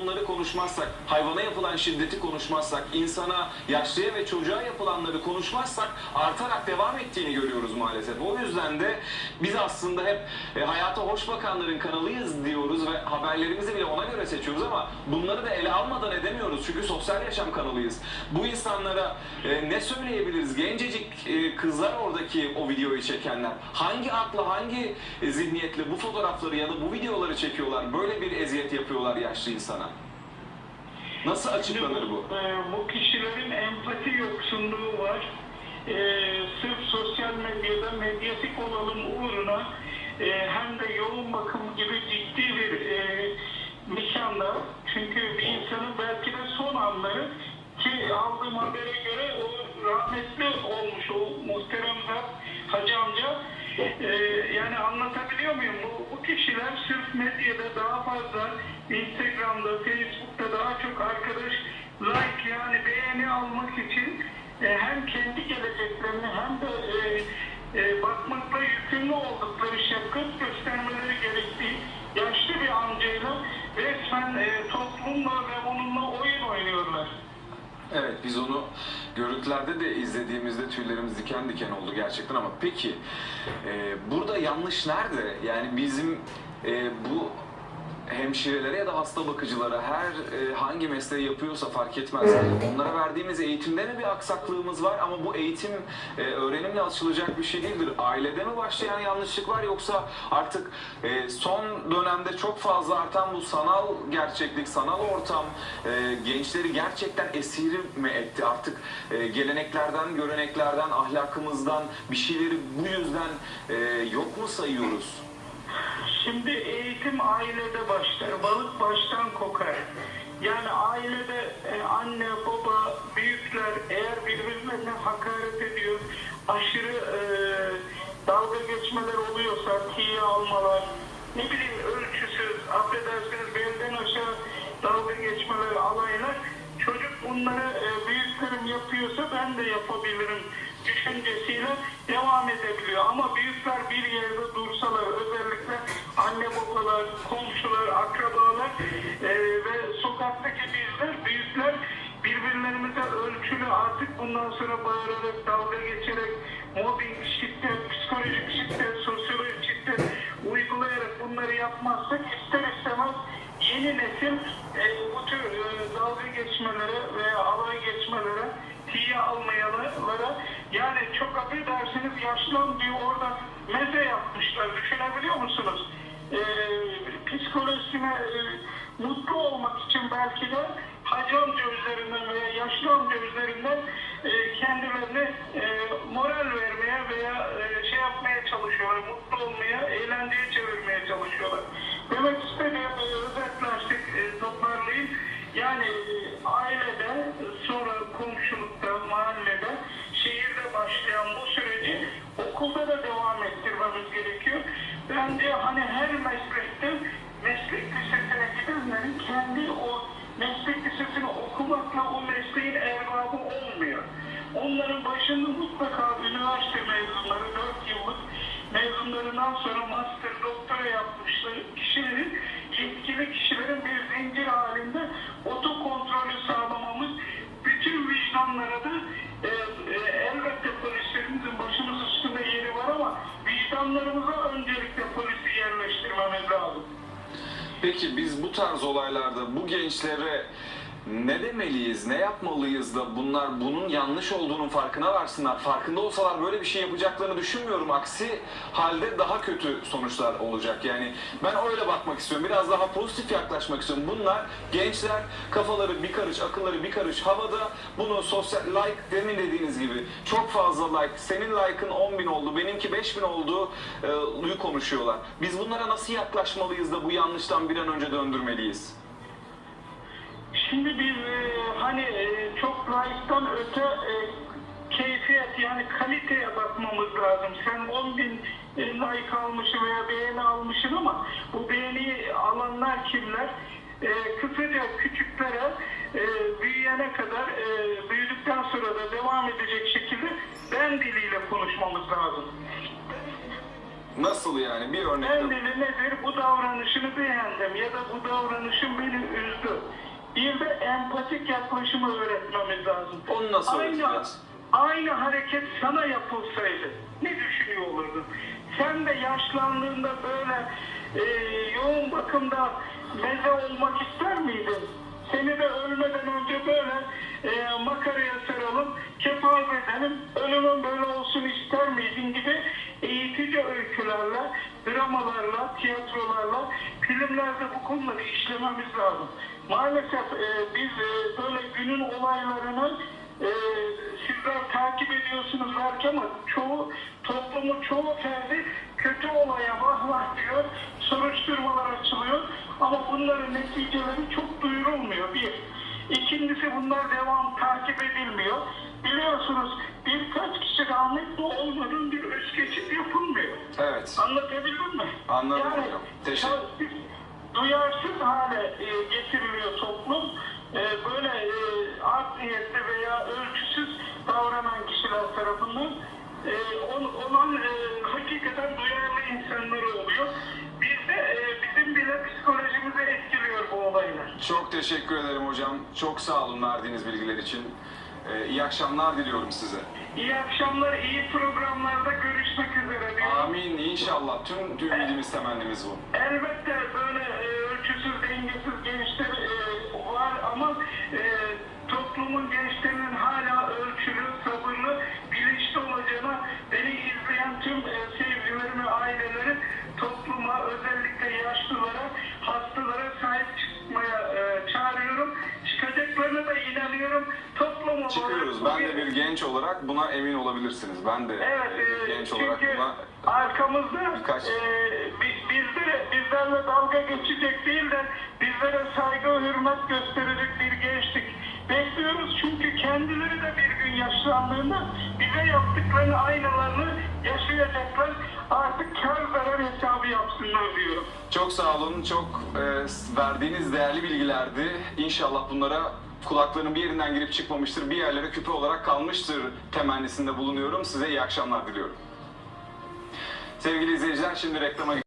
Bunları konuşmazsak, hayvana yapılan şiddeti konuşmazsak, insana, yaşlıya ve çocuğa yapılanları konuşmazsak artarak devam ettiğini görüyoruz maalesef. O yüzden de biz aslında hep e, hayata hoş bakanların kanalıyız diyoruz ve haberlerimizi bile ona göre seçiyoruz ama bunları da ele almadan edemiyoruz çünkü sosyal yaşam kanalıyız. Bu insanlara e, ne söyleyebiliriz? Gencecik e, kızlar oradaki o videoyu çekenler hangi akla, hangi zihniyetle bu fotoğrafları ya da bu videoları çekiyorlar? Böyle bir eziyet yapıyorlar yaşlı insana. Nasıl açıklanır bu? E, bu kişilerin empati yoksunluğu var. E, sırf sosyal medyada medyatik olalım uğruna e, hem de yoğun bakım gibi ciddi bir e, nişanda çünkü bir insanın belki de son anları ki aldığım habere göre o rahmetli olmuş o muhterem Hacı amca e, yani anlatabiliyor muyum? Sırf medyada daha fazla Instagram'da, Facebook'ta daha çok arkadaş like yani beğeni almak için e, hem kendi geleceklerini hem de e, e, bakmakla yükümlü oldukları şefkat göstermeleri Evet biz onu görüntülerde de izlediğimizde tüylerimiz diken diken oldu gerçekten ama peki e, burada yanlış nerede? Yani bizim e, bu hemşirelere ya da hasta bakıcılara her e, hangi mesleği yapıyorsa fark etmez. Onlara verdiğimiz eğitimde mi bir aksaklığımız var ama bu eğitim e, öğrenimle açılacak bir şey değildir. Ailede mi başlayan yanlışlık var yoksa artık e, son dönemde çok fazla artan bu sanal gerçeklik, sanal ortam e, gençleri gerçekten esiri mi etti? Artık e, geleneklerden, göreneklerden, ahlakımızdan bir şeyleri bu yüzden e, yok mu sayıyoruz? Şimdi eğitim ailede başlar. Balık baştan kokar. Yani ailede e, anne, baba, büyükler eğer birbirlerine hakaret ediyor, aşırı e, dalga geçmeler oluyorsa, tiye almalar, ne bileyim ölçüsüz, affedersiniz belden aşağı dalga geçmeler, alaylar, çocuk bunları e, büyüklerim yapıyorsa ben de yapabilirim düşüncesiyle devam edebiliyor. Ama büyükler bir yerde dursalar, özellikle anne babalar, komşular, akrabalar e, ve sokaktaki bizler, büyükler birbirlerimize ölçülü artık bundan sonra bağırarak, dalga geçerek, mobbing, şiddet, psikolojik şiddet, sosyolojik şiddet uygulayarak bunları yapmazsak ister istemez yeni nesil e, bu tür e, dalga geçmelere veya alay geçmelere tiye almayalara yani çok affedersiniz yaşlan diyor orada meze yapmışlar düşünebiliyor musunuz? E, psikolojisine e, mutlu olmak için belki de hacı amca üzerinden veya yaşlı amca üzerinden e, kendilerine e, moral vermeye veya e, şey yapmaya çalışıyorlar, mutlu olmaya, eğlenceye çevirmeye çalışıyorlar. Demek istediğim e, özetlersek e, toparlayayım. Yani e, başlayan bu süreci okulda da devam ettirmemiz gerekiyor. Bence hani her meslekte meslek lisesine gidenlerin kendi o meslek lisesini okumakla o mesleğin erbabı olmuyor. Onların başında mutlaka üniversite mezunları, 4 yıllık mezunlarından sonra master, doktora yapmışları kişilerin, Peki biz bu tarz olaylarda bu gençlere ne demeliyiz, ne yapmalıyız da bunlar bunun yanlış olduğunun farkına varsınlar. Farkında olsalar böyle bir şey yapacaklarını düşünmüyorum. Aksi halde daha kötü sonuçlar olacak. Yani ben öyle bakmak istiyorum. Biraz daha pozitif yaklaşmak istiyorum. Bunlar gençler kafaları bir karış, akılları bir karış havada. Bunu sosyal like demin dediğiniz gibi çok fazla like. Senin like'ın 10 bin oldu, benimki 5 bin oldu e, konuşuyorlar. Biz bunlara nasıl yaklaşmalıyız da bu yanlıştan bir an önce döndürmeliyiz? Şimdi biz e, hani e, çok like'tan öte e, keyfiyet yani kaliteye bakmamız lazım. Sen 10 bin like almışsın veya beğeni almışsın ama bu beğeni alanlar kimler? E, kısaca küçüklere e, büyüyene kadar e, büyüdükten sonra da devam edecek şekilde ben diliyle konuşmamız lazım. Nasıl yani? Bir örnek Ben dedi nedir? Bu davranışını beğendim ya da bu davranışın beni üzdü. Bir de empatik yaklaşımı öğretmemiz lazım. Onu nasıl aynı, öğreteceğiz? aynı hareket sana yapılsaydı ne düşünüyor olurdun? Sen de yaşlandığında böyle e, yoğun bakımda meze olmak ister miydin? Seni de ölmeden önce böyle e, makaraya saralım, kefal edelim, ölümün böyle olsun ister miydin gibi eğitici öykülerle, dramalarla, tiyatrolarla, filmlerde bu konuları işlememiz lazım. Maalesef e, biz e, böyle günün olaylarını e, sizler takip ediyorsunuz belki ama çoğu toplumun çoğu ferdi kötü olaya vah vah diyor, soruşturmalar açılıyor ama bunların neticeleri çok duyurulmuyor bir. İkincisi bunlar devam takip edilmiyor. Biliyorsunuz birkaç kişi rahmetli olmadan bir öz geçit yapılmıyor. Evet. Anlatabildim mi? Anladım yani, hocam. Teşekkür- Duyarsız hale e, getiriliyor toplum. E, böyle e, olan e, hakikaten duyarlı insanları oluyor. Biz de e, bizim bile psikolojimizi etkiliyor bu olaylar. Çok teşekkür ederim hocam. Çok sağ olun verdiğiniz bilgiler için. Ee, iyi akşamlar diliyorum size. İyi akşamlar, iyi programlarda görüşmek üzere. diyorum. Amin inşallah. Tüm tüm ümidimiz temennimiz bu. Elbette böyle e, ölçüsüz, dengesiz gençler genç olarak buna emin olabilirsiniz. Ben de Evet, e, e, genç olarak çünkü buna arkamızda birkaç- e, bi- bizlere, bizlerle dalga geçecek değil de bizlere saygı hürmet gösterecek bir gençlik bekliyoruz. Çünkü kendileri de bir gün yaşlandığında bize yaptıklarını aynalarını yaşayacaklar. Artık kar zarar hesabı yapsınlar diyorum. Çok sağ olun. Çok e, verdiğiniz değerli bilgilerdi. İnşallah bunlara kulaklarının bir yerinden girip çıkmamıştır. Bir yerlere küpe olarak kalmıştır temennisinde bulunuyorum. Size iyi akşamlar diliyorum. Sevgili izleyiciler şimdi reklama